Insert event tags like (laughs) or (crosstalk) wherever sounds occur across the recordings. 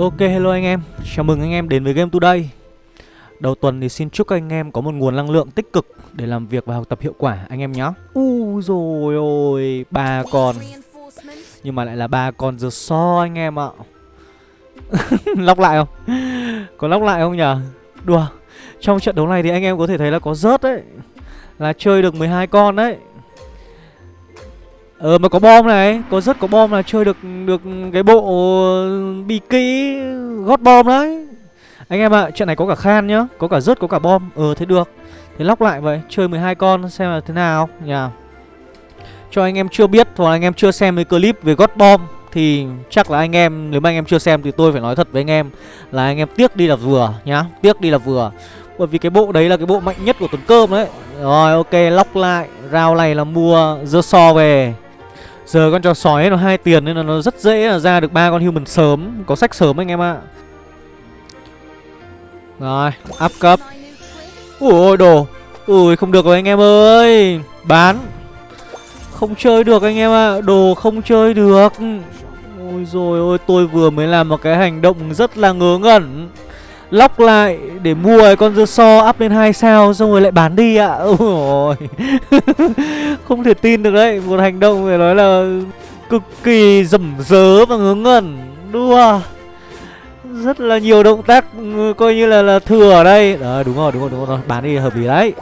Ok hello anh em, chào mừng anh em đến với Game Today. Đầu tuần thì xin chúc anh em có một nguồn năng lượng tích cực để làm việc và học tập hiệu quả anh em nhé U rồi ôi, ba con. Nhưng mà lại là ba con giờ so anh em ạ. (laughs) Lóc lại không? Có lóc lại không nhở? Đùa. Trong trận đấu này thì anh em có thể thấy là có rớt đấy. Là chơi được 12 con đấy. Ờ mà có bom này, có rất có bom là chơi được được cái bộ bị kỹ gót bom đấy. Anh em ạ, à, trận này có cả khan nhá, có cả rớt có cả bom. Ờ thế được. Thế lóc lại vậy, chơi 12 con xem là thế nào nhỉ. Cho anh em chưa biết hoặc anh em chưa xem cái clip về gót bom thì chắc là anh em nếu mà anh em chưa xem thì tôi phải nói thật với anh em là anh em tiếc đi là vừa nhá, tiếc đi là vừa. Bởi vì cái bộ đấy là cái bộ mạnh nhất của tuần cơm đấy. Rồi ok, lóc lại, rao này là mua dơ so về. Giờ con chó sói nó hai tiền nên là nó rất dễ là ra được ba con human sớm, có sách sớm anh em ạ. Rồi, up cấp. Ui đồ. Ui không được rồi anh em ơi. Bán. Không chơi được anh em ạ, đồ không chơi được. Ôi rồi ôi, tôi vừa mới làm một cái hành động rất là ngớ ngẩn lóc lại để mua con dơ so up lên hai sao xong rồi lại bán đi ạ. À. (laughs) Ôi (laughs) Không thể tin được đấy, một hành động phải nói là cực kỳ rầm rớ và ngớ ngẩn. Đua. Rất là nhiều động tác ừ, coi như là là thừa ở đây. Đấy, đúng rồi, đúng rồi, đúng rồi, bán đi hợp lý đấy.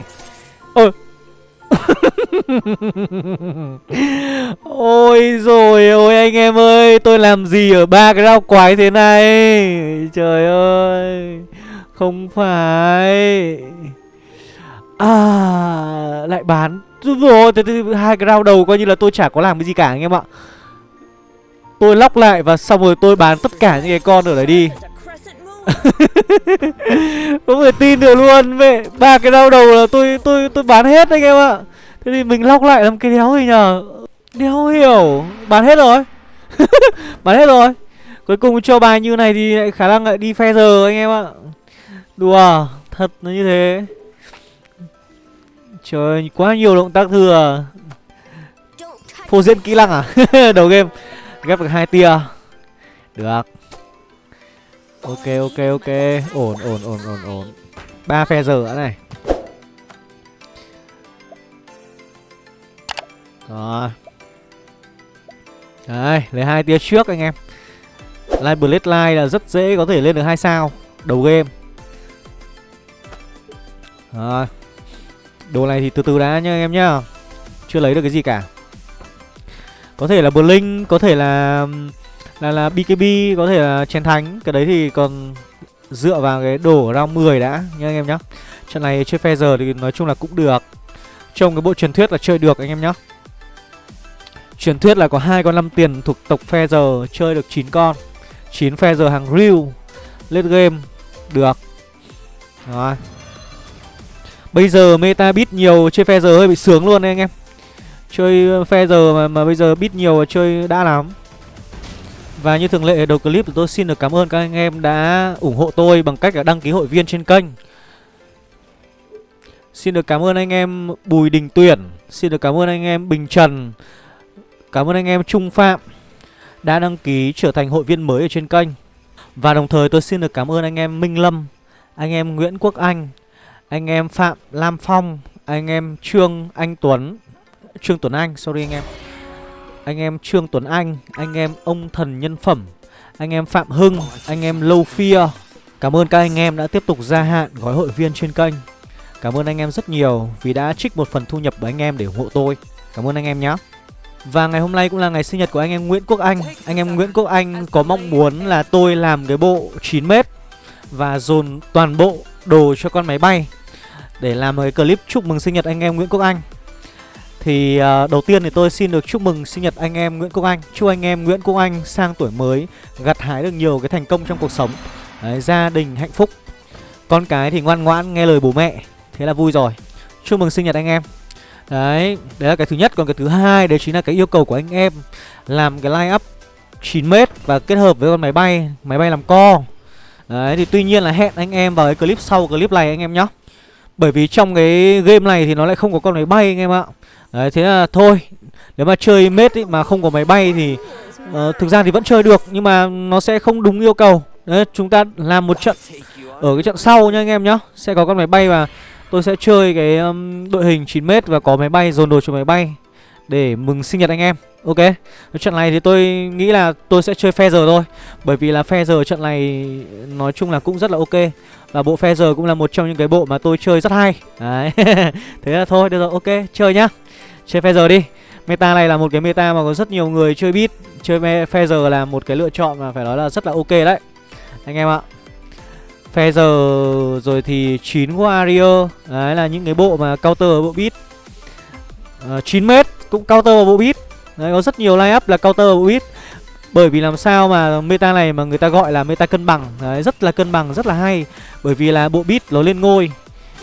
Ôi Ôi rồi ôi anh em ơi Tôi làm gì ở ba cái rau quái thế này? Trời ơi Không phải. À Lại bán. Rồi thế, hai cái rau đầu coi như là tôi chả có làm cái gì cả anh em ạ. Tôi lóc lại và xong rồi tôi bán tất cả những cái con ở đấy đi. (laughs) Không thể tin được luôn. Mẹ ba cái rau đầu là tôi tôi tôi bán hết anh em ạ thế thì mình lóc lại làm cái đéo gì nhờ? Đéo hiểu. Bán hết rồi. (laughs) Bán hết rồi. Cuối cùng cho bài như này thì lại khả năng lại đi phe giờ anh em ạ. Đùa, thật nó như thế. Trời quá nhiều động tác thừa. Phô diễn kỹ năng à? (laughs) Đầu game, ghép được hai tia. Được. Ok ok ok. Ổn ổn ổn ổn ổn. Ba phe giờ nữa này. Rồi. Đấy lấy hai tia trước anh em. Live Blade Live là rất dễ có thể lên được hai sao đầu game. Rồi. Đồ này thì từ từ đã nha anh em nhá. Chưa lấy được cái gì cả. Có thể là Blink, có thể là là là BKB có thể là chén thánh. Cái đấy thì còn dựa vào cái đổ round 10 đã nha anh em nhá. Trận này chơi phe giờ thì nói chung là cũng được. Trong cái bộ truyền thuyết là chơi được anh em nhá truyền thuyết là có hai con năm tiền thuộc tộc phe giờ chơi được 9 con. 9 phe giờ hàng real late game. Được. Rồi. Bây giờ meta bit nhiều chơi phe giờ hơi bị sướng luôn đấy anh em. Chơi phe giờ mà, mà bây giờ bit nhiều chơi đã lắm. Và như thường lệ đầu clip thì tôi xin được cảm ơn các anh em đã ủng hộ tôi bằng cách là đăng ký hội viên trên kênh. Xin được cảm ơn anh em Bùi Đình Tuyển. Xin được cảm ơn anh em Bình Trần. Cảm ơn anh em Trung Phạm Đã đăng ký trở thành hội viên mới ở trên kênh Và đồng thời tôi xin được cảm ơn anh em Minh Lâm Anh em Nguyễn Quốc Anh Anh em Phạm Lam Phong Anh em Trương Anh Tuấn Trương Tuấn Anh, sorry anh em anh em Trương Tuấn Anh, anh em ông thần nhân phẩm, anh em Phạm Hưng, anh em Lâu Phia. Cảm ơn các anh em đã tiếp tục gia hạn gói hội viên trên kênh. Cảm ơn anh em rất nhiều vì đã trích một phần thu nhập của anh em để ủng hộ tôi. Cảm ơn anh em nhé. Và ngày hôm nay cũng là ngày sinh nhật của anh em Nguyễn Quốc Anh. Anh em Nguyễn Quốc Anh có mong muốn là tôi làm cái bộ 9m và dồn toàn bộ đồ cho con máy bay để làm một cái clip chúc mừng sinh nhật anh em Nguyễn Quốc Anh. Thì uh, đầu tiên thì tôi xin được chúc mừng sinh nhật anh em Nguyễn Quốc Anh. Chúc anh em Nguyễn Quốc Anh sang tuổi mới Gặt hái được nhiều cái thành công trong cuộc sống. Đấy, Gia đình hạnh phúc. Con cái thì ngoan ngoãn nghe lời bố mẹ Thế là vui rồi. Chúc mừng sinh nhật anh em. Đấy, đấy là cái thứ nhất. Còn cái thứ hai đấy chính là cái yêu cầu của anh em Làm cái line up 9m Và kết hợp với con máy bay Máy bay làm co. Đấy, thì tuy nhiên là hẹn anh em vào cái clip sau clip này anh em nhé Bởi vì trong cái game này thì nó lại không có con máy bay anh em ạ. Đấy thế là thôi Nếu mà chơi mết ý, mà không có máy bay thì uh, Thực ra thì vẫn chơi được Nhưng mà nó sẽ không đúng yêu cầu. Đấy, chúng ta làm một trận ở cái trận sau nha anh em nhá. Sẽ có con máy bay và tôi sẽ chơi cái um, đội hình 9m và có máy bay dồn đồ cho máy bay Để mừng sinh nhật anh em. Ok. Trận này thì tôi nghĩ là tôi sẽ chơi phe giờ thôi. Bởi vì là phe giờ trận này nói chung là cũng rất là ok. Và bộ phe giờ cũng là một trong những cái bộ mà tôi chơi rất hay. Đấy. (laughs) Thế là thôi được rồi ok chơi nhá. Chơi phe giờ đi. Meta này là một cái meta mà có rất nhiều người chơi bit Chơi phe giờ là một cái lựa chọn mà phải nói là rất là ok đấy. Anh em ạ. Phe giờ rồi thì 9 Warrior. Đấy là những cái bộ mà counter bộ beat. Ờ, uh, 9m cũng counter vào bộ beat. Đấy có rất nhiều line up là counter vào bộ beat. Bởi vì làm sao mà meta này mà người ta gọi là meta cân bằng. Đấy rất là cân bằng, rất là hay. Bởi vì là bộ beat nó lên ngôi.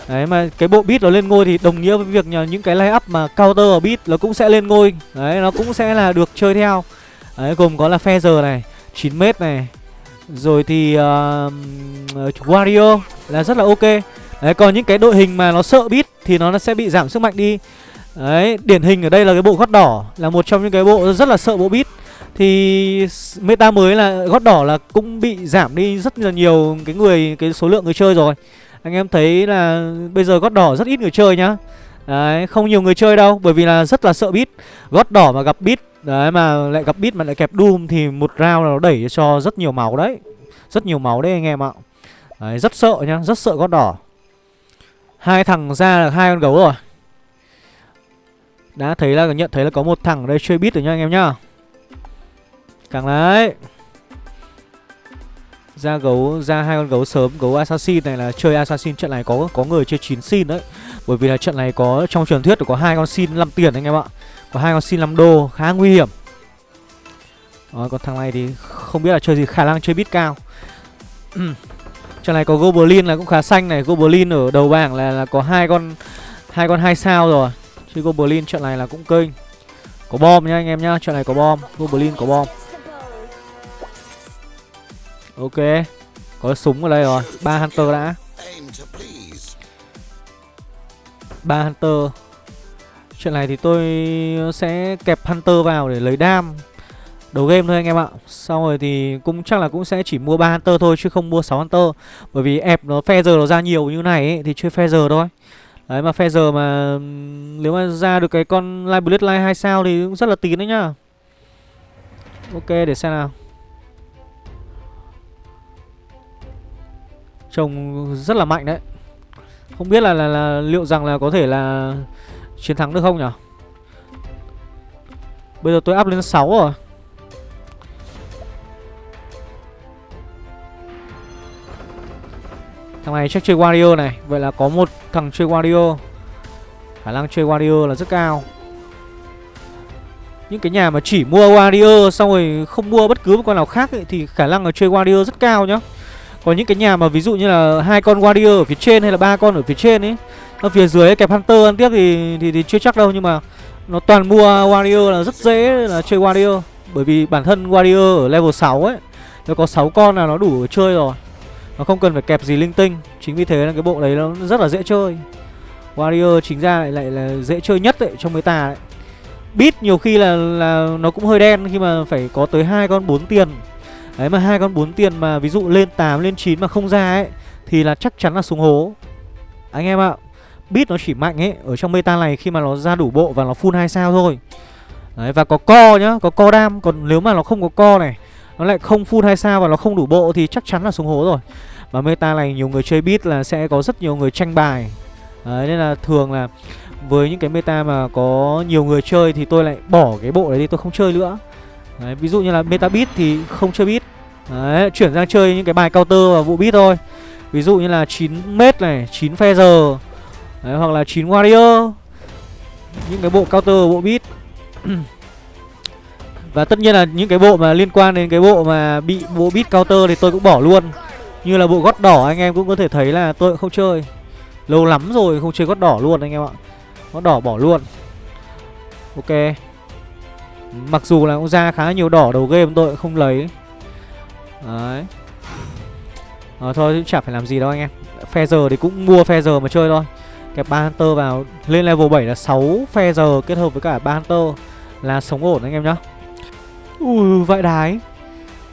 Đấy mà cái bộ beat nó lên ngôi thì đồng nghĩa với việc nhờ những cái line up mà counter ở beat nó cũng sẽ lên ngôi. Đấy nó cũng sẽ là được chơi theo. Đấy gồm có là Feather này 9m này rồi thì uh, Wario là rất là ok. Đấy còn những cái đội hình mà nó sợ bit thì nó sẽ bị giảm sức mạnh đi. Đấy điển hình ở đây là cái bộ gót đỏ Là một trong những cái bộ rất là sợ bộ bit Thì meta mới là gót đỏ là cũng bị giảm đi rất là nhiều cái người cái số lượng người chơi rồi. Anh em thấy là bây giờ gót đỏ rất ít người chơi nhá. Đấy không nhiều người chơi đâu Bởi vì là rất là sợ bit Gót đỏ mà gặp bit Đấy, mà lại gặp bit mà lại kẹp Doom Thì một round là nó đẩy cho rất nhiều máu đấy. Rất nhiều máu đấy anh em ạ. Đấy, rất sợ nhá, Rất sợ con đỏ. Hai thằng ra là hai con gấu rồi. Đã thấy là, nhận thấy là có một thằng ở đây chơi bit rồi nha anh em nhá. Càng đấy. Ra gấu, ra hai con gấu sớm, gấu assassin này là chơi assassin trận này có có người chơi 9 xin đấy. Bởi vì là trận này có, trong truyền thuyết có hai con xin 5 tiền anh em ạ. Và hai con xin 5 đô khá nguy hiểm. Đó, còn thằng này thì không biết là chơi gì khả năng chơi bit cao. (clears throat) Trận này có goblin là cũng khá xanh này. Goblin ở đầu bảng là, là có hai con hai con hai sao rồi. Chơi goblin trận này là cũng kinh có bom nhá anh em nhá trận này có bom. Goblin có bom. Ok Có súng ở đây rồi. Ba Hunter đã. Ba Hunter. Chuyện này thì tôi sẽ kẹp Hunter vào để lấy đam. Đầu game thôi anh em ạ. Sau rồi thì cũng chắc là cũng sẽ chỉ mua ba Hunter thôi Chứ không mua 6 Hunter. Bởi vì ép nó phe giờ nó ra nhiều như này ấy, Thì chơi phe giờ thôi. Đấy mà phe giờ mà Nếu mà ra được cái con Live light 2 sao Thì cũng rất là tín đấy nhá. Ok để xem nào. Trông rất là mạnh đấy. Không biết là, là, là liệu rằng là có thể là Chiến thắng được không nhỉ Bây giờ tôi up lên 6 rồi. Thằng này chắc chơi Wario này. Vậy là có một thằng chơi Wario. Khả năng chơi Wario là rất cao. Những cái nhà mà chỉ mua Wario Xong rồi không mua bất cứ một con nào khác ấy, Thì khả năng là chơi Wario rất cao nhá. Còn những cái nhà mà ví dụ như là hai con warrior ở phía trên hay là ba con ở phía trên ấy ở phía dưới ấy, kẹp hunter ăn tiếp thì, thì thì chưa chắc đâu nhưng mà nó toàn mua warrior là rất dễ là chơi warrior. Bởi vì bản thân warrior ở level 6 ấy nó có 6 con là nó đủ chơi rồi. Nó không cần phải kẹp gì linh tinh. Chính vì thế là cái bộ đấy nó rất là dễ chơi. Warrior chính ra lại lại là dễ chơi nhất ấy, trong meta ấy. Bit nhiều khi là là nó cũng hơi đen khi mà phải có tới hai con bốn tiền. Đấy mà hai con bốn tiền mà ví dụ lên 8 lên 9 mà không ra ấy thì là chắc chắn là xuống hố. Anh em ạ. Bit nó chỉ mạnh ấy ở trong meta này khi mà nó ra đủ bộ và nó full 2 sao thôi. Đấy và có co nhá, có co đam, còn nếu mà nó không có co này, nó lại không full 2 sao và nó không đủ bộ thì chắc chắn là xuống hố rồi. Và meta này nhiều người chơi bit là sẽ có rất nhiều người tranh bài. Đấy nên là thường là với những cái meta mà có nhiều người chơi thì tôi lại bỏ cái bộ đấy đi tôi không chơi nữa. Đấy, ví dụ như là meta beat thì không chơi beat Đấy, chuyển sang chơi những cái bài counter và vụ beat thôi Ví dụ như là 9 mét này, 9 feather Đấy, hoặc là 9 warrior. Những cái bộ counter bộ beat (clears throat) Và tất nhiên là những cái bộ mà liên quan đến cái bộ mà bị bộ beat counter thì tôi cũng bỏ luôn. Như là bộ gót đỏ anh em cũng có thể thấy là tôi cũng không chơi. Lâu lắm rồi không chơi gót đỏ luôn anh em ạ. Gót đỏ bỏ luôn. Ok. Mặc dù là cũng ra khá nhiều đỏ đầu game tôi cũng không lấy. Đấy. À, thôi cũng chả phải làm gì đâu anh em. Phe giờ thì cũng mua phe giờ mà chơi thôi. Kẹp ba Hunter vào Lên level 7 là 6 phe giờ kết hợp với cả ba Hunter Là sống ổn anh em nhá. Ui vãi đái.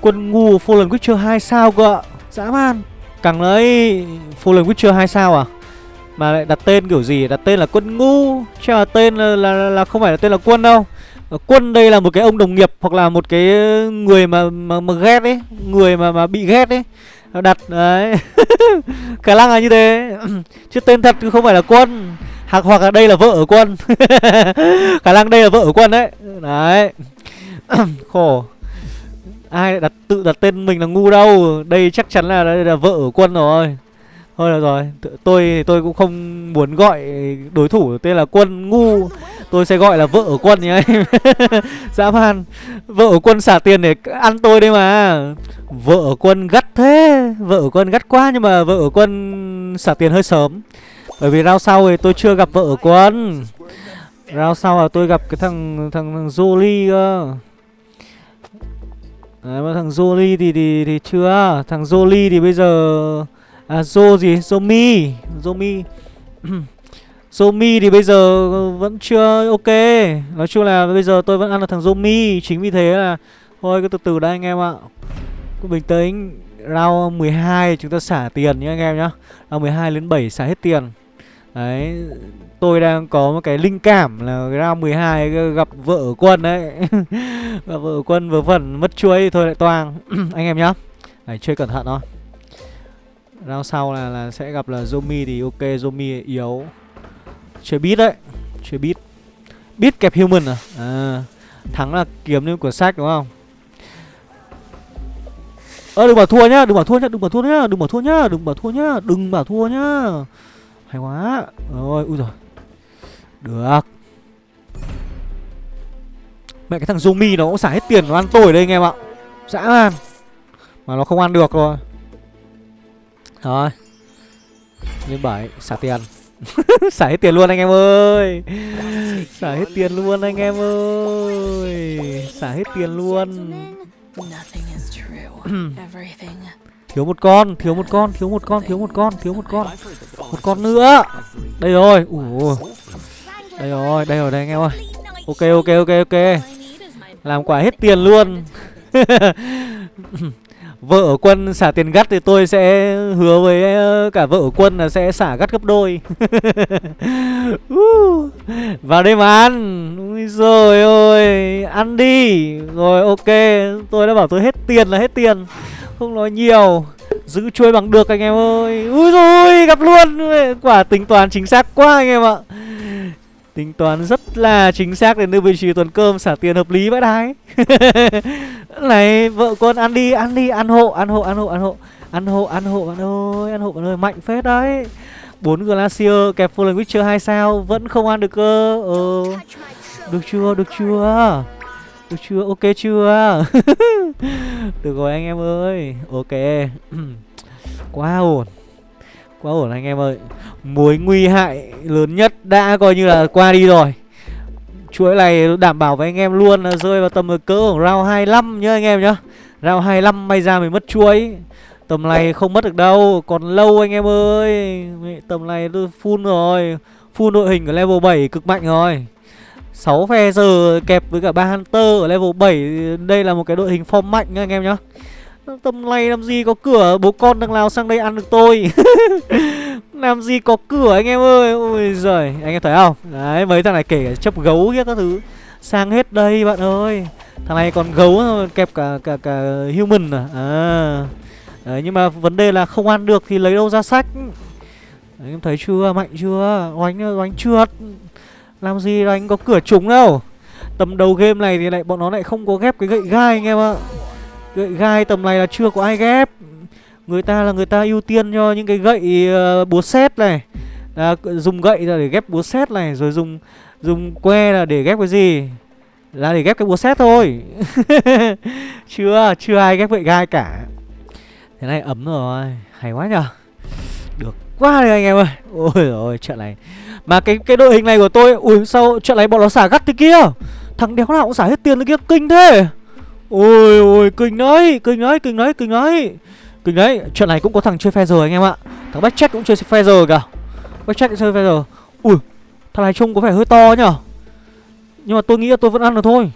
Quân ngu Fallen Witcher 2 sao cơ ạ? Dã man. Càng lấy Fallen Witcher 2 sao à? Mà lại đặt tên kiểu gì? Đặt tên là quân ngu. Chứ là tên là, là, là không phải là tên là quân đâu. Ờ, quân đây là một cái ông đồng nghiệp Hoặc là một cái người mà mà, mà ghét ấy Người mà mà bị ghét ấy. Đặt, đấy. (laughs) Khả năng là như thế. (clears throat) Chứ tên thật không phải là quân. Hoặc hoặc là đây là vợ ở quân. (laughs) Khả năng đây là vợ ở quân đấy. Đấy. (clears throat) Khổ. Ai đặt, tự đặt tên mình là ngu đâu. Đây chắc chắn là đây là vợ ở quân rồi thôi được rồi tôi tôi cũng không muốn gọi đối thủ tên là quân ngu. Tôi sẽ gọi là vợ ở quân nhá (laughs) dã man vợ ở quân xả tiền để ăn tôi đây mà. Vợ ở quân gắt thế vợ ở quân gắt quá nhưng mà vợ ở quân xả tiền hơi sớm. Bởi vì rao sau thì tôi chưa gặp vợ ở quân. Rao sau là tôi gặp cái thằng thằng, thằng Jolie cơ. Đấy, mà thằng Jolie thì, thì thì chưa. Thằng Jolie thì bây giờ À Zo gì Zomi Zomi (clears throat) Zomi thì bây giờ ờ, vẫn chưa ok. Nói chung là bây giờ tôi vẫn ăn là thằng Zomi Chính vì thế là, Thôi, cứ từ từ đây anh em ạ. Cứ bình tĩnh. Round 12 chúng ta xả tiền nhé anh em nhá. Round 12 đến 7 xả hết tiền. Đấy, Tôi đang có một cái linh cảm là round 12 gặp vợ quân đấy. (laughs) Gặp vợ quân vừa phần mất chuối thì thôi lại toang. (clears throat) Anh em nhá. Đấy, chơi cẩn thận thôi. Round sau là, là sẽ gặp là Zomi thì ok Zomi yếu. Chơi beat đấy Chơi beat. Beat kẹp human à? À Thắng là kiếm lên của sách đúng không? Ơ đừng bảo thua nhá, đừng bảo thua nhá, đừng bảo thua nhá, đừng bảo thua nhá, đừng bảo thua nhá, đừng bảo thua nhá. Hay quá. Rồi ui rồi. Được. Mẹ cái thằng Zombie nó cũng xả hết tiền nó ăn tôi đây anh em ạ. Dã man. Mà nó không ăn được rồi. Rồi như 7 xả tiền. (laughs) Xả hết tiền luôn anh em ơi. Xả hết tiền luôn anh em ơi. Xả hết tiền luôn. (clears throat) Thiếu một con, thiếu một con, thiếu một con, thiếu một con, thiếu một con. Một con nữa. Đây rồi, ủa. Đây rồi, đây rồi, đây anh em ơi. Ok, ok, ok, ok. Làm quả hết tiền luôn. (laughs) Vợ ở quân xả tiền gắt thì tôi sẽ hứa với ờ, cả vợ ở quân là sẽ xả gắt gấp đôi. (laughs) Vào đây mà ăn. Ui rồi ôi Ăn đi. Rồi, ok, Tôi đã bảo tôi hết tiền là hết tiền. Không nói nhiều, Giữ chuôi bằng được anh em ơi. Ui rồi gặp luôn. Quả tính toán chính xác quá anh em ạ. Tính toán rất là chính xác để đưa vị trí tuần cơm, xả tiền hợp lý vậy đái (laughs) Này, vợ con ăn đi ăn đi, ăn hộ ăn hộ ăn hộ ăn hộ. Ăn hộ ăn hộ bạn ơi, ăn hộ bạn ơi, mạnh phết đấy. Bốn glacier, kẹp Fallen Witcher 2 sao? Vẫn không ăn được cơ. Ờ được chưa được chưa? Được chưa? Ok chưa? (laughs) Được rồi anh em ơi, Ok. (clears throat) Quá ổn. Quá ổn anh em ơi. Mối nguy hại lớn nhất đã coi như là qua đi rồi. Chuỗi này đảm bảo với anh em luôn là rơi vào tầm cỡ của round 25 nhá anh em nhá. Round 25 may ra mới mất chuỗi. Tầm này không mất được đâu, Còn lâu anh em ơi. Tầm này tôi full rồi, Full đội hình ở level 7 cực mạnh rồi. 6 phe giờ kẹp với cả ba Hunter ở level 7 Đây là một cái đội hình form mạnh nha anh em nhá. Tầm này làm gì có cửa? Bố con thằng nào sang đây ăn được tôi. (laughs) Làm gì có cửa anh em ơi? Ôi giời Anh em thấy không? Đấy mấy thằng này kể chấp gấu hết các thứ. Sang hết đây bạn ơi. Thằng này còn gấu kẹp cả cả cả human à, à. Đấy nhưng mà vấn đề là không ăn được thì lấy đâu ra sách. Đấy, em thấy chưa? Mạnh chưa? Oánh oánh trượt. Làm gì đánh có cửa trúng đâu? Tầm đầu game này thì lại bọn nó lại không có ghép cái gậy gai anh em ạ. Gậy gai tầm này là chưa có ai ghép. Người ta là người ta ưu tiên cho những cái gậy uh, búa xét này. À, Dùng gậy là để ghép búa xét này Rồi dùng dùng que là để ghép cái gì? Là để ghép cái búa xét thôi. (laughs) Chưa, chưa ai ghép gậy gai cả. Thế này ấm rồi Hay quá nhở Được quá rồi anh em ơi. Ôi rồi trận này. Mà cái cái đội hình này của tôi Ui sao trận này bọn nó xả gắt thế kia? Thằng đéo nào cũng xả hết tiền thế kia Kinh thế. Ôi ôi kinh đấy Kinh đấy kinh đấy kinh đấy. Kinh đấy Trận này cũng có thằng chơi phe rồi anh em ạ. Thằng Backcheck cũng chơi phe rồi cả Backcheck chơi phe rồi Ui Thằng này trông có vẻ hơi to nhở Nhưng mà tôi nghĩ là tôi vẫn ăn được thôi.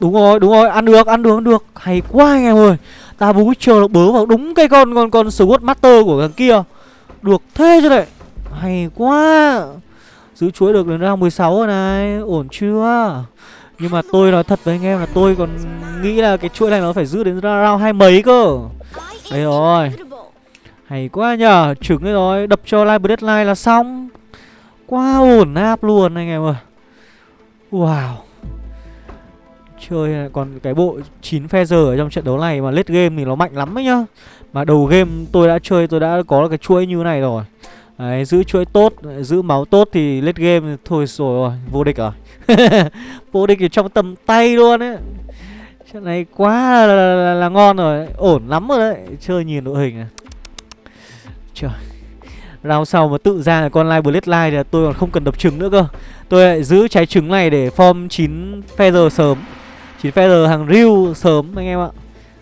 Đúng rồi, đúng rồi, ăn được, ăn được, ăn được. Hay quá anh em ơi. Ta bú chờ bớ vào đúng cái con con con Sword Master của thằng kia. Được thế chứ này Hay quá. Giữ chuỗi được đến ra 16 rồi này. Ổn chưa? Nhưng mà tôi nói thật với anh em là tôi còn nghĩ là cái chuỗi này nó phải giữ đến round hai mấy cơ. Đây rồi. Hay quá nhờ. Trứng đấy rồi. Đập cho live deadline là xong. Quá ổn áp luôn anh em ơi. Wow. Chơi còn cái bộ 9 feather ở trong trận đấu này mà late game thì nó mạnh lắm ấy nhá. Mà đầu game tôi đã chơi, tôi đã có cái chuỗi như này rồi. Đấy, giữ chuỗi tốt, giữ máu tốt thì lết game thôi rồi vô địch rồi. À? (laughs) vô địch thì trong tầm tay luôn ấy. Trận này quá là, là, là, là ngon rồi, ổn lắm rồi đấy. Chơi nhìn đội hình này. Trời. Rao sau mà tự ra là con live Bloodline thì tôi còn không cần đập trứng nữa cơ. Tôi lại giữ trái trứng này để form 9 feather sớm. 9 feather hàng riu sớm anh em ạ.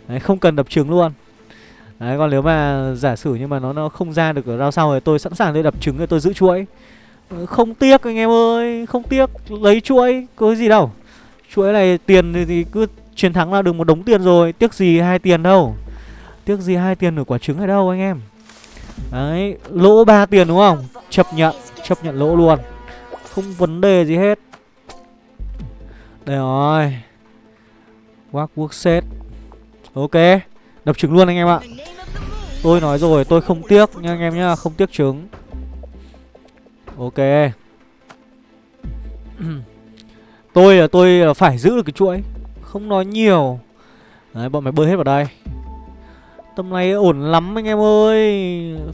Đấy, không cần đập trứng luôn. Đấy còn nếu mà giả sử nhưng mà nó nó không ra được ở rau sau thì tôi sẵn sàng tôi đập trứng rồi tôi giữ chuỗi. Ờ, không tiếc anh em ơi Không tiếc lấy chuỗi Có gì đâu. Chuỗi này tiền thì, cứ chiến thắng là được một đống tiền rồi Tiếc gì hai tiền đâu. Tiếc gì hai tiền ở quả trứng ở đâu anh em. Đấy Lỗ ba tiền đúng không? Chấp nhận Chấp nhận lỗ luôn. Không vấn đề gì hết. Đây rồi. Work work set. Ok. Đập trứng luôn anh em ạ. Tôi nói rồi tôi không tiếc nha anh em nhá Không tiếc trứng. Ok. (clears throat) Tôi là tôi phải giữ được cái chuỗi Không nói nhiều. Đấy bọn mày bơi hết vào đây. Tầm này ổn lắm anh em ơi.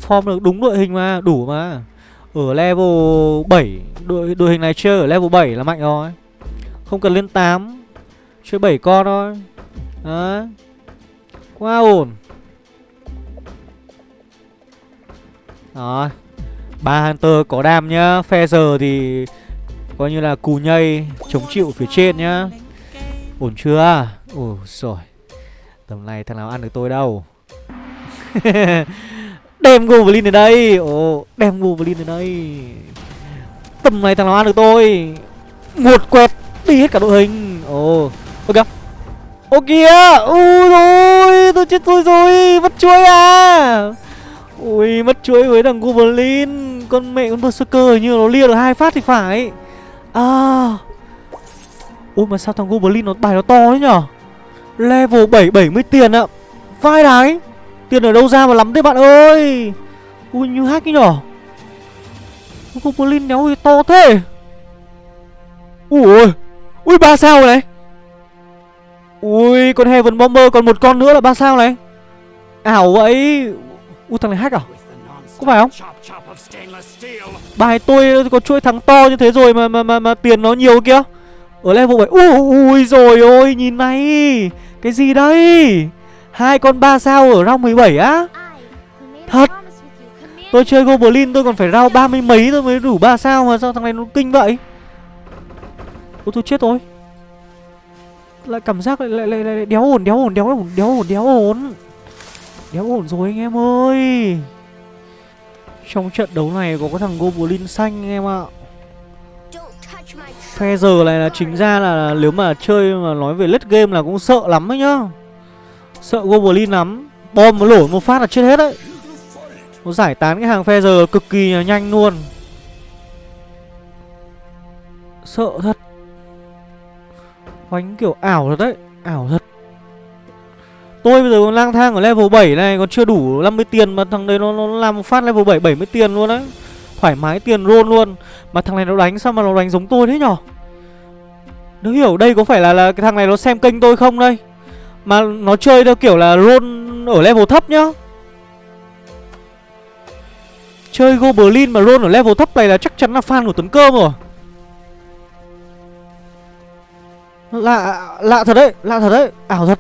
Form được đúng đội hình mà Đủ mà. Ở level 7 Đội, đội hình này chơi ở level 7 là mạnh rồi. Không cần lên 8 Chơi 7 con thôi. Đấy. Quá ổn Đó ba Hunter có đam nhá. Phe giờ thì Coi như là cù nhây, Chống chịu phía trên nhá. Ổn chưa? Ồ rồi Tầm này thằng nào ăn được tôi đâu. (laughs) Đem Goblin ở đây. Ồ, Đem Goblin ở đây. Tầm này thằng nào ăn được tôi? Một quẹt Đi hết cả đội hình. Ồ, Ok. Ô kìa Ui rồi, Tôi chết tôi rồi, Mất chuối à? Ui, mất chuối với thằng Goblin, Con mẹ con Berserker như nó lia được hai phát thì phải. À. Ui, mà sao thằng Goblin nó bài nó to thế nhở? Level 7 70 tiền ạ. Vai đái, Tiền ở đâu ra mà lắm thế bạn ơi? Ui, như hack ấy nhở? Goblin đéo to thế. Ui Ui, ba sao rồi này? Ui con Heaven Bomber còn một con nữa là ba sao này? Ảo vậy. Ui thằng này hack à? Có phải không? Bài tôi có chuỗi thắng to như thế rồi mà mà mà, mà tiền nó nhiều kia. Ở level 7 Ui, ui rồi ôi nhìn này Cái gì đây hai con ba sao ở round 17 á? Thật. Tôi chơi Goblin tôi còn phải round ba mươi mấy tôi mới đủ ba sao mà sao thằng này nó kinh vậy? Ôi tôi chết rồi lại cảm giác lại lại lại, lại đéo ổn đéo ổn đéo ổn đéo ổn đéo ổn. Đéo ổn rồi anh em ơi. Trong trận đấu này có cái thằng goblin xanh anh em ạ. Phe giờ này là chính ra là nếu mà chơi mà nói về late game là cũng sợ lắm ấy nhá. Sợ goblin lắm. Bom nó lổ một phát là chết hết đấy. Nó giải tán cái hàng phe giờ cực kỳ nhanh luôn. Sợ thật. Khoánh kiểu ảo thật đấy Ảo thật. Tôi bây giờ còn lang thang ở level 7 này Còn chưa đủ 50 tiền Mà thằng đấy nó, nó làm phát level 7 70 tiền luôn đấy. Thoải mái tiền roll luôn. Mà thằng này nó đánh sao mà nó đánh giống tôi thế nhở? Nó hiểu đây có phải là, là cái thằng này nó xem kênh tôi không đây? Mà nó chơi theo kiểu là roll ở level thấp nhá. Chơi Goblin mà roll ở level thấp này là chắc chắn là fan của Tuấn Cơm rồi. Lạ, lạ thật đấy, lạ thật đấy, ảo thật.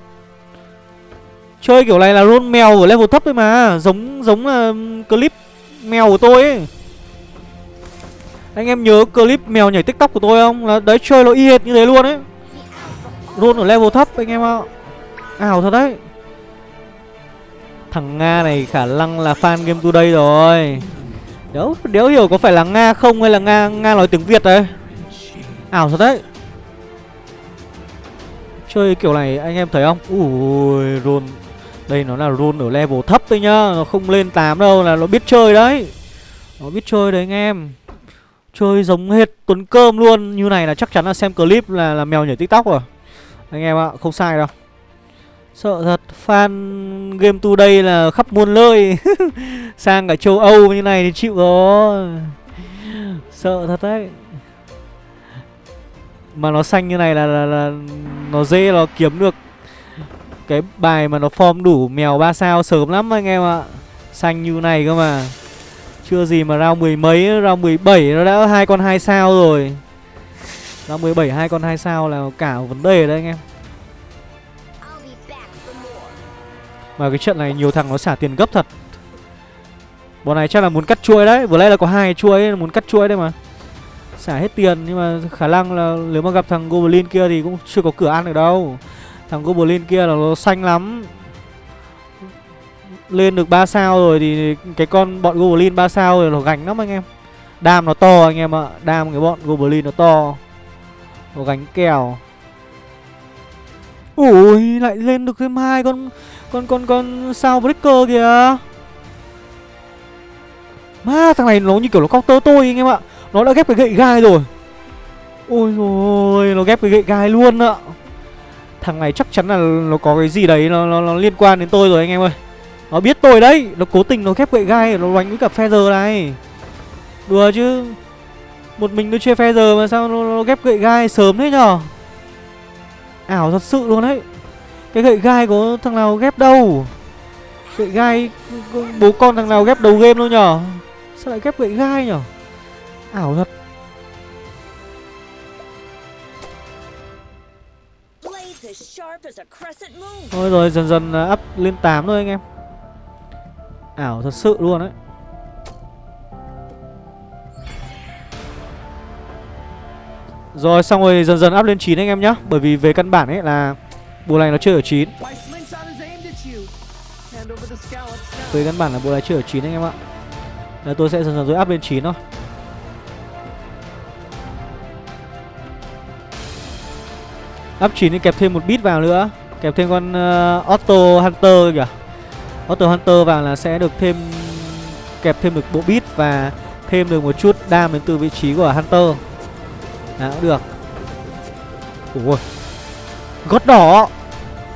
Chơi kiểu này là roll mèo ở level thấp thôi mà Giống giống là clip mèo của tôi ấy. Anh em nhớ clip mèo nhảy tiktok của tôi không? Là đấy chơi nó y hệt như thế luôn ấy. Roll ở level thấp anh em ạ. Ảo thật đấy. Thằng Nga này khả năng là fan Game Today rồi. Đéo, đéo hiểu có phải là Nga không hay là Nga Nga nói tiếng Việt đấy. Ảo thật đấy. Chơi kiểu này anh em thấy không? Ui roll Đây nó là roll ở level thấp thôi nhá Nó không lên 8 đâu là nó biết chơi đấy. Nó biết chơi đấy anh em. Chơi giống hệt Tuấn Cơm luôn. Như này là chắc chắn là xem clip là, là mèo nhảy tiktok rồi. Anh em ạ không sai đâu. Sợ thật Fan Game Today là khắp muôn nơi. (laughs) Sang cả châu Âu như này thì chịu rồi. Sợ thật đấy. Mà nó xanh như này là, là, là Nó dễ nó kiếm được Cái bài mà nó form đủ mèo 3 sao sớm lắm anh em ạ. Xanh như này cơ mà. Chưa gì mà ra mười mấy Round 17 nó đã hai con hai sao rồi. Round 17 hai con hai sao là cả vấn đề đấy anh em. Mà cái trận này nhiều thằng nó xả tiền gấp thật. Bọn này chắc là muốn cắt chuỗi đấy. Vừa nãy là có hai chuỗi muốn cắt chuỗi đấy mà. Xả hết tiền, Nhưng mà khả năng là nếu mà gặp thằng Goblin kia Thì cũng chưa có cửa ăn được đâu. Thằng Goblin kia là nó xanh lắm. Lên được 3 sao rồi Thì cái con bọn Goblin 3 sao rồi Nó gánh lắm anh em. Đam nó to anh em ạ, Đam cái bọn Goblin nó to. Nó gánh kèo. Ui lại lên được thêm hai con con con con sao breaker kìa. Ma thằng này nó như kiểu nó counter tôi anh em ạ. Nó đã ghép cái gậy gai rồi. Ôi rồi nó ghép cái gậy gai luôn ạ. Thằng này chắc chắn là nó có cái gì đấy nó, nó, nó liên quan đến tôi rồi anh em ơi. Nó biết tôi đấy Nó cố tình nó ghép gậy gai Nó đánh với cả Feather này. Đùa chứ. Một mình tôi chơi Feather mà sao nó, nó ghép gậy gai sớm thế nhở? Ảo thật sự luôn đấy. Cái gậy gai có thằng nào ghép đâu? Gậy gai Bố con thằng nào ghép đầu game đâu nhở? Sao lại ghép gậy gai nhở? Ảo thật. Thôi rồi dần dần à, up lên 8 thôi anh em. Ảo thật sự luôn đấy. Rồi xong rồi dần dần up lên 9 anh em nhá. Bởi vì về căn bản ấy là Bộ này nó chơi ở 9 Về căn bản là bộ này chơi ở 9 anh em ạ. Đấy, Tôi sẽ dần dần rồi up lên 9 thôi. Up 9 thì kẹp thêm một bit vào nữa. Kẹp thêm con uh, Auto Hunter kìa. Auto Hunter vào là sẽ được thêm Kẹp thêm được bộ bit và thêm được một chút đam đến từ vị trí của Hunter. Đó cũng được. Ủa Gót đỏ.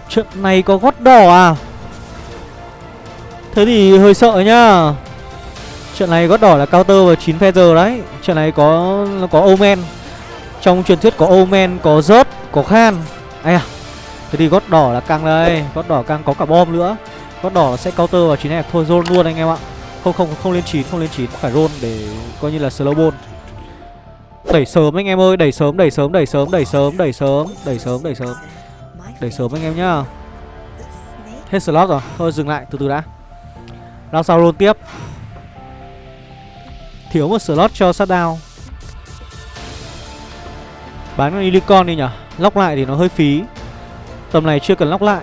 Trận này có gót đỏ à? Thế thì hơi sợ nhá. Trận này gót đỏ là counter và 9 feather đấy. Trận này có có Omen. Trong truyền thuyết có Omen, có rớt, có khan Ây à Thế thì gót đỏ là căng đây Gót đỏ căng có cả bom nữa. Gót đỏ sẽ counter vào chín này. Thôi roll luôn anh em ạ. Không không không lên chín không lên chín. Phải roll để coi như là slow ball. Đẩy sớm anh em ơi. Đẩy sớm, đẩy sớm, đẩy sớm, đẩy sớm, đẩy sớm Đẩy sớm, đẩy sớm. Đẩy sớm anh em nhá. Hết slot rồi. Thôi dừng lại. Từ từ đã. Round sau roll tiếp. Thiếu một slot cho sát shutdown. Bán con Unicorn đi nhở? Lóc lại thì nó hơi phí. Tầm này chưa cần lóc lại.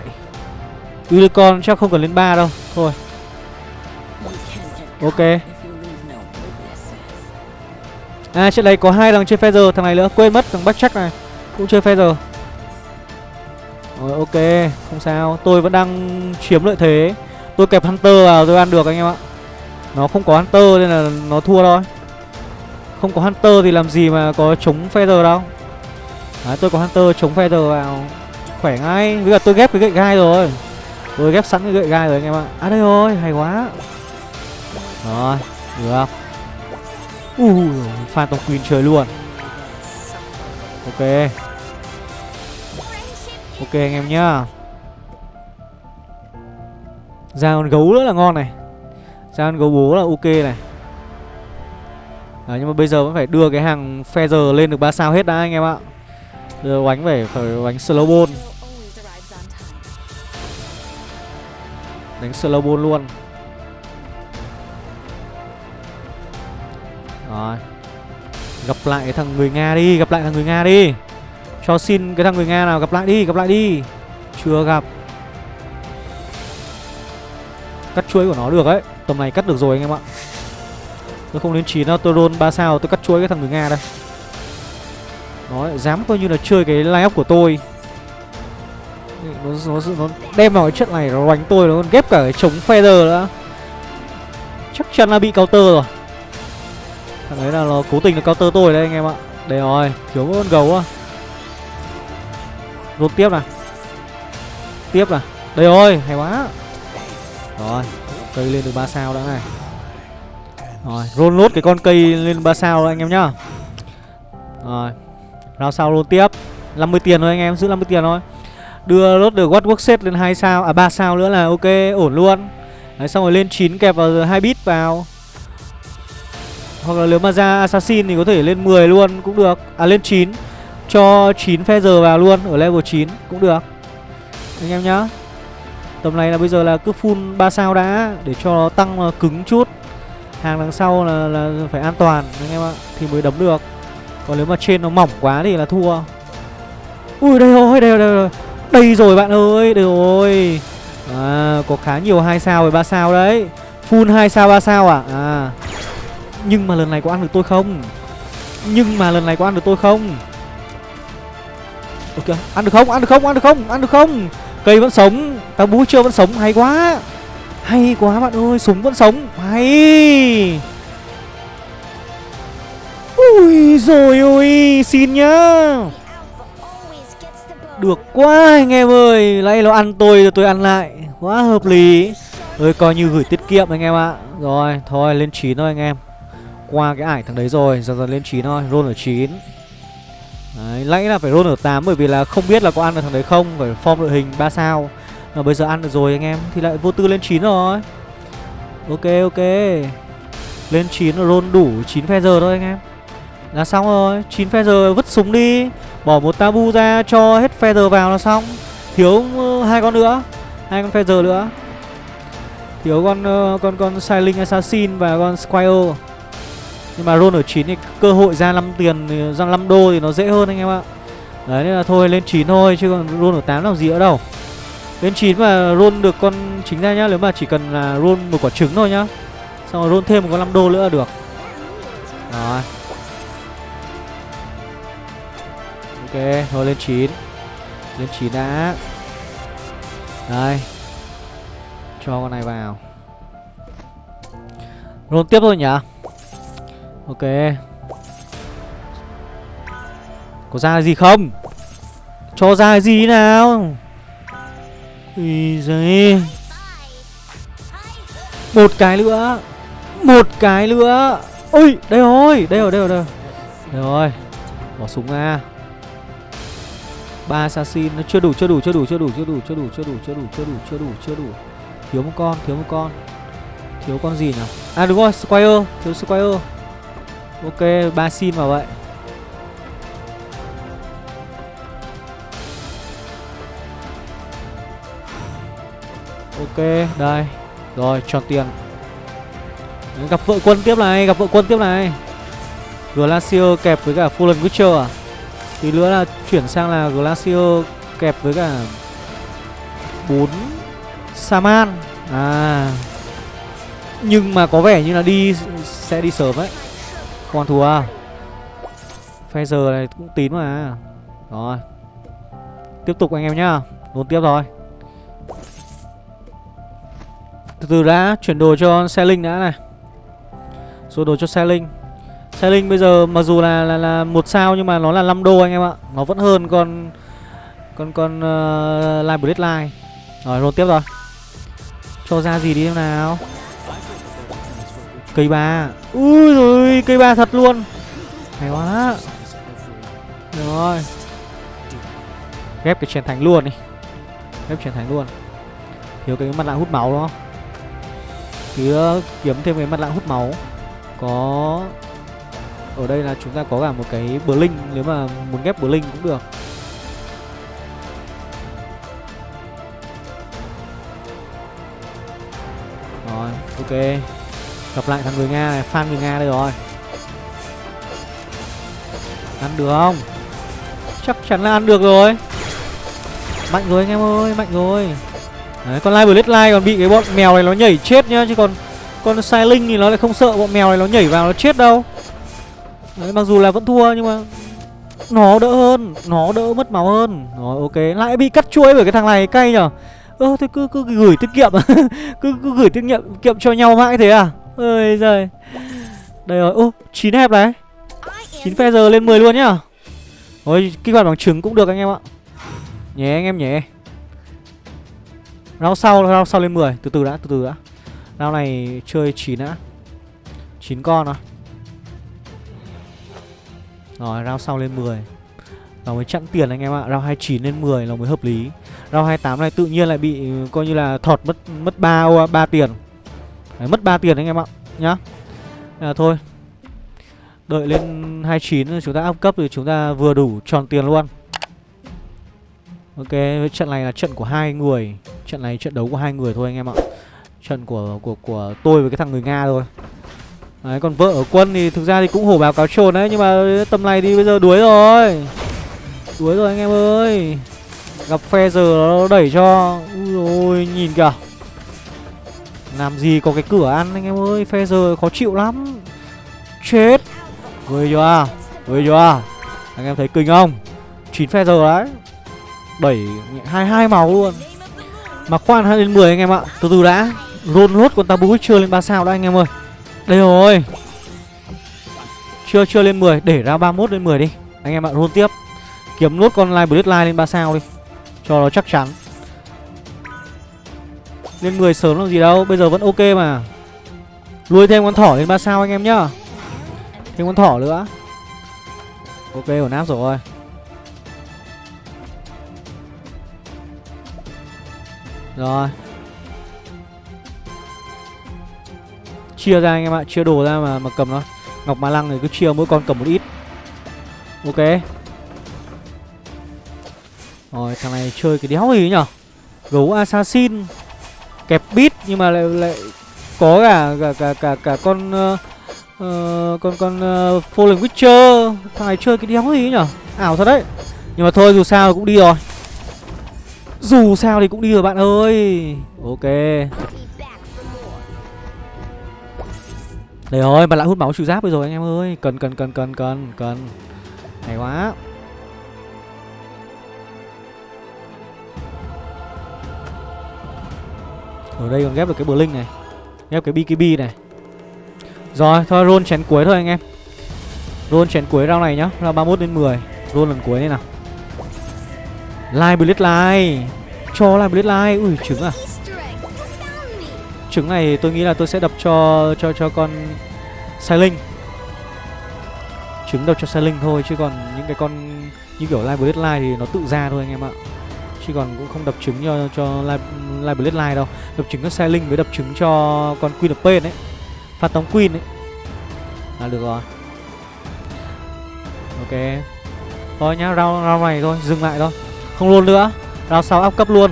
Unicorn chắc không cần lên 3 đâu. Thôi. Ok. À trên đây có hai thằng chơi Feather. Thằng này nữa quên mất thằng backcheck này Cũng chơi Feather. Rồi ok, không sao. Tôi vẫn đang chiếm lợi thế. Tôi kẹp Hunter vào tôi ăn được anh em ạ. Nó không có Hunter nên là nó thua thôi. Không có Hunter thì làm gì mà có chống Feather đâu. Đấy, tôi có Hunter chống Feather vào. Khỏe ngay. Với cả tôi ghép cái gậy gai rồi. Tôi ghép sẵn cái gậy gai rồi anh em ạ. À đây rồi, hay quá. Rồi, được. Ui, uh, Phantom Queen chơi luôn. Ok. Ok anh em nhá. Ra con gấu nữa là ngon này. Ra con gấu bố là ok này. Đấy, nhưng mà bây giờ vẫn phải đưa cái hàng Feather lên được 3 sao hết đã anh em ạ. Đưa bánh phải phải bánh slow ball Đánh slow ball luôn. Rồi. Gặp lại cái thằng người Nga đi Gặp lại thằng người Nga đi. Cho xin cái thằng người Nga nào gặp lại đi, gặp lại đi. Chưa gặp. Cắt chuối của nó được ấy. Tầm này cắt được rồi anh em ạ. Tôi không đến 9 đâu, tôi roll 3 sao Tôi cắt chuối cái thằng người Nga đây. Nó dám coi như là chơi cái line up của tôi. Nó, nó, nó đem vào cái trận này nó đánh tôi nó còn ghép cả cái chống feather nữa. Chắc chắn là bị counter rồi. Thằng ấy là nó cố tình là counter tôi đấy anh em ạ. Đây rồi thiếu con gấu á. Rút tiếp này tiếp này đây rồi hay quá. Rồi cây lên được ba sao đã này. Rồi roll nốt cái con cây lên ba sao đó anh em nhá. Rồi round sau luôn tiếp. 50 tiền thôi anh em giữ 50 tiền thôi. Đưa lốt được what work set lên 2 sao à 3 sao nữa là ok ổn luôn. Đấy xong rồi lên 9 kẹp vào hai bit vào. Hoặc là nếu mà ra assassin thì có thể lên 10 luôn cũng được. À lên 9 cho 9 Feather vào luôn ở level 9 cũng được. Anh em nhá. Tầm này là bây giờ là cứ full 3 sao đã để cho nó tăng ờ, cứng chút. Hàng đằng sau là, là phải an toàn anh em ạ thì mới đấm được còn nếu mà trên nó mỏng quá thì là thua. Ui, đây rồi đây rồi đây rồi. Đây rồi bạn ơi, đây rồi. À có khá nhiều hai sao và ba sao đấy. Full hai sao, ba sao à à. Nhưng mà lần này có ăn được tôi không? Nhưng mà lần này có ăn được tôi không? Ok, ăn được không? Ăn được không? Ăn được không? Ăn được không? Cây vẫn sống. Tao bú chưa? Vẫn sống. Hay quá. Hay quá bạn ơi, súng vẫn sống. Hay ui rồi ôi xin nhá. Được quá anh em ơi Nãy nó ăn tôi rồi tôi ăn lại. Quá hợp lý. Ơi coi như gửi tiết kiệm anh em ạ. Rồi thôi lên 9 thôi anh em. Qua cái ải thằng đấy rồi Dần dần lên 9 thôi Roll ở 9 Đấy, nãy là phải roll ở 8 bởi vì là không biết là có ăn được thằng đấy không Phải form đội hình 3 sao. Mà bây giờ ăn được rồi anh em Thì lại vô tư lên 9 rồi. Ok ok. Lên 9 roll đủ 9 phe giờ thôi anh em. Là xong rồi 9 feather vứt súng đi, Bỏ một tabu ra cho hết feather vào là xong. Thiếu ờ, hai con nữa, hai con feather nữa. Thiếu con ờ, con con Siling Assassin và con Squire. Nhưng mà roll ở 9 thì cơ hội ra 5 tiền ra 5 đô thì nó dễ hơn anh em ạ. Đấy, nên là thôi, lên 9 thôi, chứ còn roll ở 8 làm gì nữa đâu. Lên 9 mà roll được con chính ra nhá, Nếu mà chỉ cần là roll một quả trứng thôi nhá. Xong rồi roll thêm một con 5 đô nữa là được. Rồi. Ok, thôi lên 9 Lên 9 đã. Đây. Cho con này vào. Roll tiếp thôi nhỉ? Ok. Có ra gì không? Cho ra gì nào? Ý giấy Một cái nữa. Một cái nữa. Ôi đây rồi Đây rồi đây rồi đây rồi. Đây rồi. Bỏ súng ra ba assassin nó chưa đủ chưa đủ chưa đủ chưa đủ chưa đủ chưa đủ chưa đủ chưa đủ chưa đủ chưa đủ chưa đủ thiếu một con thiếu một con thiếu con gì nào à đúng rồi square thiếu square ok ba xin vào vậy ok đây rồi tròn tiền gặp vợ quân tiếp này gặp vợ quân tiếp này glacier kẹp với cả fulan witcher à Tí nữa là chuyển sang là Glacier kẹp với cả bốn Saman. À. Nhưng mà có vẻ như là đi sẽ đi sớm ấy. Còn thua. À giờ này cũng tín mà. Rồi. Tiếp tục anh em nhá. Đốn tiếp rồi Từ từ đã chuyển đồ cho xe linh đã này. Rồi đồ cho xe linh. Linh bây giờ mặc dù là là là một sao nhưng mà nó là 5 đô anh em ạ. Nó vẫn hơn con con con uh, Live line Rồi roll tiếp rồi. Cho ra gì đi em nào. Cây ba. Ui rồi, cây ba thật luôn. Hay quá. Rồi. Ghép cái chèn thành luôn đi. Ghép chèn thành luôn. Thiếu cái mặt lạ hút máu đúng không? Thì kiếm thêm cái mặt lạ hút máu. Có ở đây là chúng ta có cả một cái Blink Nếu mà muốn ghép Blink cũng được. Rồi, ok. Gặp lại thằng người Nga này, fan người Nga đây rồi. Ăn được không? Chắc chắn là ăn được rồi. Mạnh rồi anh em ơi, mạnh rồi. Đấy, con Live Blade còn bị cái bọn mèo này nó nhảy chết nhá Chứ còn con Sai Linh thì nó lại không sợ bọn mèo này nó nhảy vào nó chết đâu. Đấy, mặc dù là vẫn thua nhưng mà Nó đỡ hơn Nó đỡ mất máu hơn. Rồi ok. Lại bị cắt chuỗi bởi cái thằng này cay nhở? Ơ ờ, thế cứ, cứ gửi tiết kiệm. (laughs) Cứ, cứ gửi tiết kiệm kiệm cho nhau mãi thế à? Ơi giời. Đây rồi. Ô chín hẹp này. Chín phe giờ lên 10 luôn nhá. Ôi kích hoạt bằng trứng cũng được anh em ạ. Nhé anh em nhé. Round sau round sau lên 10 Từ từ đã từ từ đã. Round này chơi 9 đã 9 con à. Rồi round sau lên 10 Nó mới chặn tiền anh em ạ. Round 29 lên 10 nó mới hợp lý. Round 28 này tự nhiên lại bị coi như là thọt mất mất 3 3 tiền. Đấy, mất 3 tiền anh em ạ Nhá. À, Thôi. Đợi lên 29 chúng ta up cấp thì chúng ta vừa đủ tròn tiền luôn. Ok, trận này là trận của hai người. Trận này trận đấu của hai người thôi anh em ạ. Trận của của của tôi với cái thằng người Nga thôi. Đấy, còn vợ ở quân thì thực ra thì cũng hổ báo cáo trồn đấy Nhưng mà tầm này đi bây giờ đuối rồi. Đuối rồi anh em ơi. Gặp phe giờ nó đẩy cho. Ui ôi nhìn kìa. Làm gì có cái cửa ăn anh em ơi Phe giờ khó chịu lắm. Chết. Người chưa? Người chưa? Anh em thấy kinh không? 9 phe giờ đấy. Bảy hai hai màu luôn. Mà khoan 2 đến 10 anh em ạ. Từ từ đã. Rôn lốt con tabu chưa lên 3 sao đó anh em ơi. Đây rồi. Chưa chưa lên 10 Để ra 31 lên 10 đi. Anh em ạ, roll tiếp. Kiếm nốt con live Bloodline lên 3 sao đi, Cho nó chắc chắn. Lên 10 sớm làm gì đâu, Bây giờ vẫn ok mà. Lui thêm con thỏ lên 3 sao anh em nhá. Thêm con thỏ nữa. Ok, ổn áp rồi. Rồi. Chia ra anh em ạ Chia đồ ra mà mà cầm nó Ngọc Ma Lăng thì cứ chia mỗi con cầm một ít. Ok. Rồi thằng này chơi cái đéo gì nhở Gấu assassin. Kẹp bit nhưng mà lại lại có cả cả cả cả, cả con uh, uh, con con uh, Fallen Witcher. Thằng này chơi cái đéo gì nhở ảo thật đấy. Nhưng mà thôi dù sao cũng đi rồi. Dù sao thì cũng đi rồi bạn ơi. Ok. Đấy rồi mà lại hút máu trừ giáp rồi anh em ơi. Cần cần cần cần cần cần. Hay quá. Ở đây còn ghép được cái Blink linh này ghép cái bkb này. Rồi, thôi roll chén cuối thôi anh em. Roll chén cuối round này nhá Round 31 đến 10 Roll lần cuối đây nào. Live Blitz Live Cho Live Blitz Live Ui trứng à. Trứng này tôi nghĩ là tôi sẽ đập cho cho cho con Sai Trứng đập cho Sai thôi Chứ còn những cái con như kiểu Live Blitz Live thì nó tự ra thôi anh em ạ. Chứ còn cũng không đập trứng cho cho Live, live line Live đâu. Đập trứng cho Sai với đập trứng cho con Queen of Pain ấy. Phát tống Queen ấy. Là được rồi. Ok. Thôi nhá, rau rau này thôi, dừng lại thôi. Không luôn nữa. Rau sau áp cấp luôn.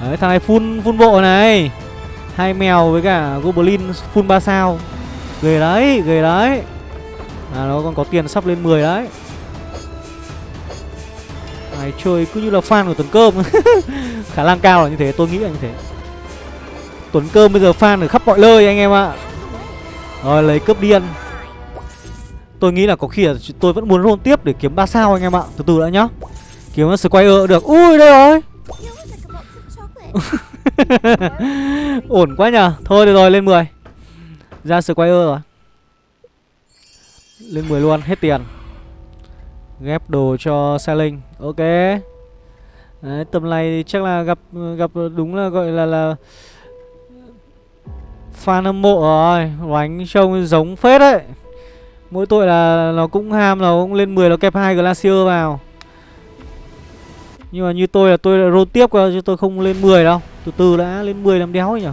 Đấy, thằng này full, full bộ này hai mèo với cả Goblin full 3 sao. Ghê đấy, ghê đấy. À nó còn có tiền sắp lên 10 đấy. Này chơi cứ như là fan của Tuấn Cơm. (laughs) Khả năng cao là như thế, tôi nghĩ là như thế. Tuấn Cơm bây giờ fan ở khắp mọi nơi anh em ạ. Rồi lấy cướp điên Tôi nghĩ là có khi là tôi vẫn muốn roll tiếp để kiếm 3 sao anh em ạ. Từ từ đã nhá. Kiếm Squire được. Ui đây rồi (laughs) (laughs) Ổn quá nhờ. Thôi được rồi lên 10 Ra Squire rồi. Lên 10 luôn hết tiền. Ghép đồ cho Sailing Ok. Đấy, tầm này chắc là gặp gặp đúng là gọi là là Fan hâm mộ rồi. Đánh trông giống phết đấy. Mỗi tội là nó cũng ham nó cũng lên 10 nó kẹp hai Glacier vào. Nhưng mà như tôi là tôi đã roll tiếp cơ chứ tôi không lên 10 đâu. Từ từ đã, lên 10 làm đéo nhỉ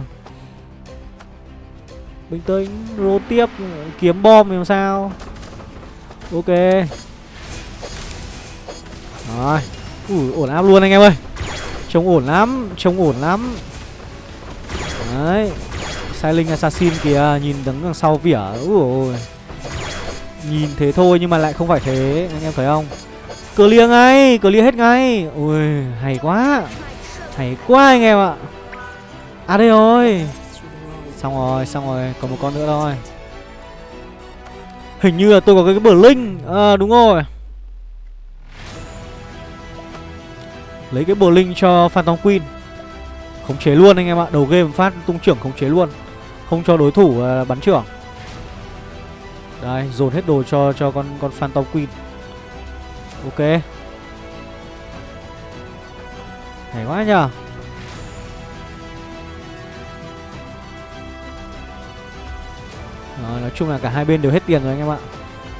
Bình tĩnh, Rô tiếp, kiếm bom làm sao? Ok. Rồi. Ui, ổn áp luôn anh em ơi. Trông ổn lắm, Trông ổn lắm. Đấy. Silent Assassin kìa, Nhìn đứng đằng sau vỉa, Ui Nhìn thế thôi nhưng mà lại không phải thế, Anh em thấy không? Clear ngay, Clear hết ngay. Ui, hay quá. Hay quá anh em ạ. À đây rồi. Xong rồi xong rồi Còn một con nữa thôi. Hình như là tôi có cái, cái bờ linh À đúng rồi. Lấy cái bồ linh cho Phantom Queen. Khống chế luôn anh em ạ Đầu game phát tung trưởng khống chế luôn. Không cho đối thủ uh, bắn trưởng. Đây dồn hết đồ cho cho con con Phantom Queen. Ok. Hay quá nhờ. Rồi, nói chung là cả hai bên đều hết tiền rồi anh em ạ.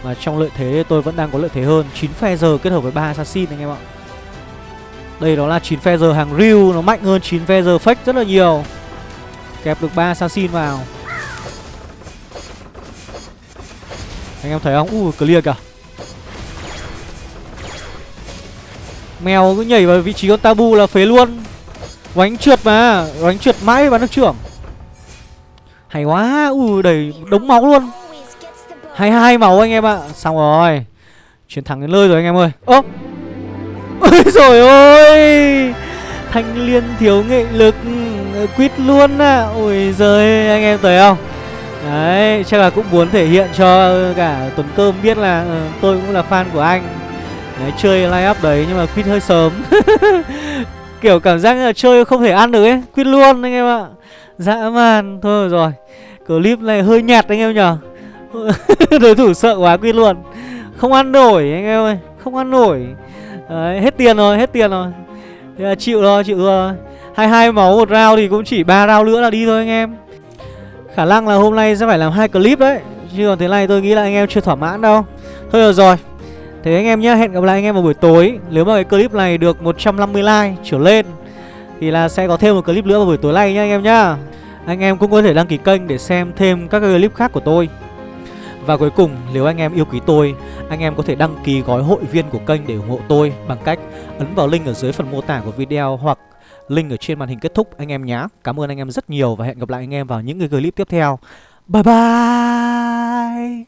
Mà trong lợi thế tôi vẫn đang có lợi thế hơn. 9 Feather kết hợp với 3 assassin anh em ạ. Đây đó là 9 Feather hàng real Nó mạnh hơn 9 Feather fake rất là nhiều. Kẹp được 3 assassin vào. Anh em thấy không? Ui clear kìa. Mèo cứ nhảy vào vị trí con tabu là phế luôn. Oánh trượt mà Oánh trượt mãi và nước trưởng. Hay quá Ui đầy đống máu luôn. Hai hai máu anh em ạ. Xong rồi Chiến thắng đến nơi rồi anh em ơi. Ơ (laughs) Ôi rồi ôi Thanh liên thiếu nghệ lực ờ, Quýt luôn à Ôi giời anh em thấy không? Đấy chắc là cũng muốn thể hiện cho cả Tuấn Cơm biết là uh, tôi cũng là fan của anh. Đấy chơi line up đấy nhưng mà quit hơi sớm. (laughs) Kiểu cảm giác là chơi không thể ăn được ấy Quit luôn anh em ạ. Dã man Thôi rồi. Clip này hơi nhạt anh em nhở (laughs) Đối thủ sợ quá quit luôn. Không ăn nổi anh em ơi Không ăn nổi. Đấy, Hết tiền rồi hết tiền rồi. Thế là chịu thôi chịu rồi hai hai máu một round thì cũng chỉ ba round nữa là đi thôi anh em. Khả năng là hôm nay sẽ phải làm hai clip đấy. Chứ còn thế này tôi nghĩ là anh em chưa thỏa mãn đâu. Thôi được rồi. Thế anh em nhé, hẹn gặp lại anh em vào buổi tối. Nếu mà cái clip này được 150 like trở lên, Thì là sẽ có thêm một clip nữa vào buổi tối nay nhá anh em nhá. Anh em cũng có thể đăng ký kênh để xem thêm các clip khác của tôi. Và cuối cùng, nếu anh em yêu quý tôi, Anh em có thể đăng ký gói hội viên của kênh để ủng hộ tôi Bằng cách ấn vào link ở dưới phần mô tả của video Hoặc link ở trên màn hình kết thúc anh em nhé Cảm ơn anh em rất nhiều và hẹn gặp lại anh em vào những cái clip tiếp theo. Bye bye!